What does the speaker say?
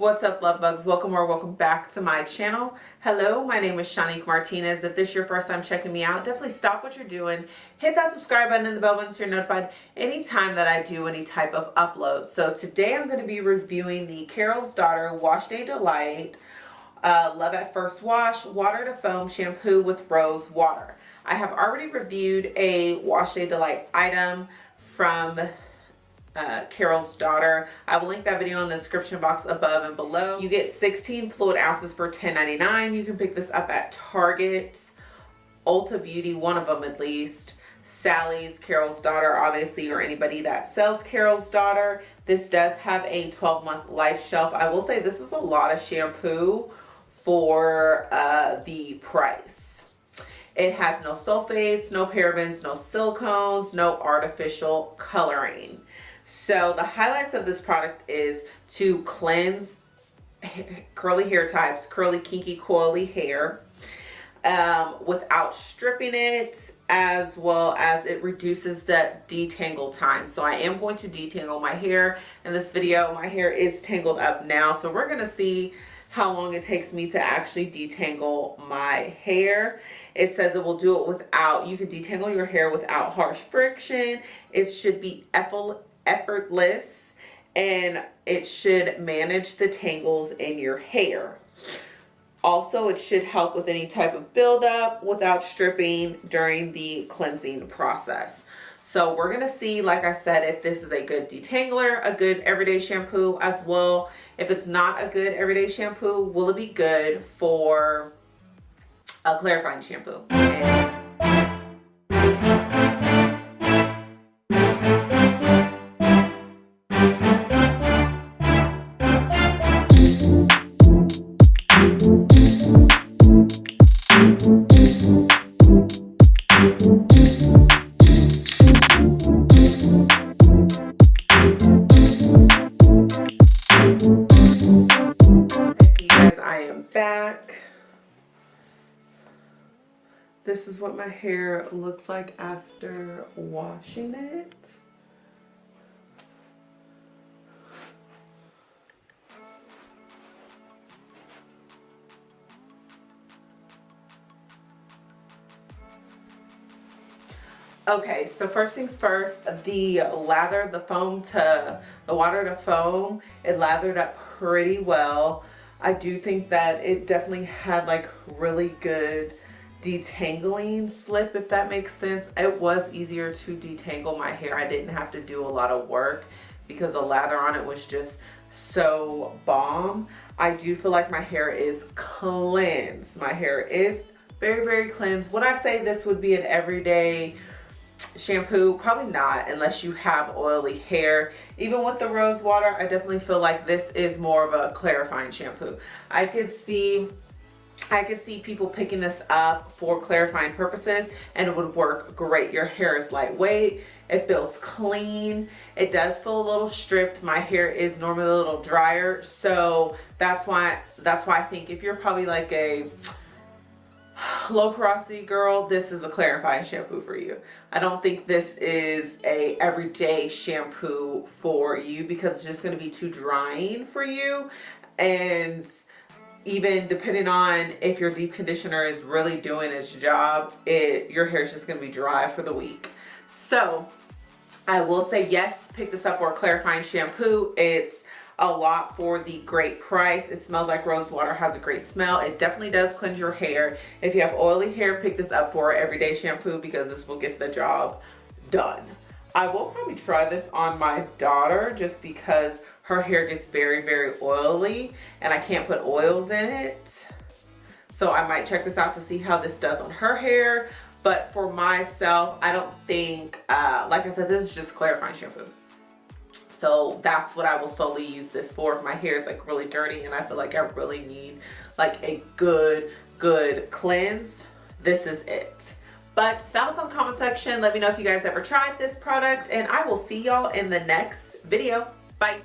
What's up love bugs? Welcome or welcome back to my channel. Hello, my name is Shanique Martinez. If this is your first time checking me out, definitely stop what you're doing. Hit that subscribe button and the bell button so you're notified anytime that I do any type of upload. So today I'm going to be reviewing the Carol's Daughter Wash Day Delight uh, Love at First Wash Water to Foam Shampoo with Rose Water. I have already reviewed a Wash Day Delight item from uh, Carol's daughter. I will link that video in the description box above and below. You get 16 fluid ounces for $10.99. You can pick this up at Target, Ulta Beauty, one of them at least. Sally's, Carol's daughter, obviously, or anybody that sells Carol's daughter. This does have a 12 month life shelf. I will say this is a lot of shampoo for uh, the price. It has no sulfates, no parabens, no silicones, no artificial coloring. So the highlights of this product is to cleanse curly hair types, curly, kinky, coily hair um, without stripping it as well as it reduces the detangle time. So I am going to detangle my hair in this video. My hair is tangled up now. So we're going to see how long it takes me to actually detangle my hair. It says it will do it without, you can detangle your hair without harsh friction. It should be effortless and it should manage the tangles in your hair. Also, it should help with any type of buildup without stripping during the cleansing process. So we're going to see, like I said, if this is a good detangler, a good everyday shampoo as well. If it's not a good everyday shampoo, will it be good for a clarifying shampoo? Back. This is what my hair looks like after washing it. Okay, so first things first, the lather, the foam to, the water to foam, it lathered up pretty well. I do think that it definitely had like really good detangling slip if that makes sense. It was easier to detangle my hair. I didn't have to do a lot of work because the lather on it was just so bomb. I do feel like my hair is cleansed. My hair is very very cleansed. Would i say this would be an everyday shampoo probably not unless you have oily hair even with the rose water i definitely feel like this is more of a clarifying shampoo i could see I could see people picking this up for clarifying purposes and it would work great. Your hair is lightweight. It feels clean. It does feel a little stripped. My hair is normally a little drier. So that's why, that's why I think if you're probably like a low porosity girl this is a clarifying shampoo for you. I don't think this is a everyday shampoo for you because it's just going to be too drying for you. And even depending on if your deep conditioner is really doing its job it your hair is just going to be dry for the week. So i will say yes pick this up for a clarifying shampoo. It's a lot for the great price. It smells like rose water, has a great smell. It definitely does cleanse your hair. If you have oily hair, pick this up for everyday shampoo because this will get the job done. I will probably try this on my daughter just because her hair gets very, very oily and I can't put oils in it. So I might check this out to see how this does on her hair. But for myself, I don't think, uh, like I said, this is just clarifying shampoo. So that's what I will solely use this for. My hair is like really dirty and I feel like I really need like a good, good cleanse, this is it. But sound off in the comment section. Let me know if you guys ever tried this product and I will see y'all in the next video. Bye.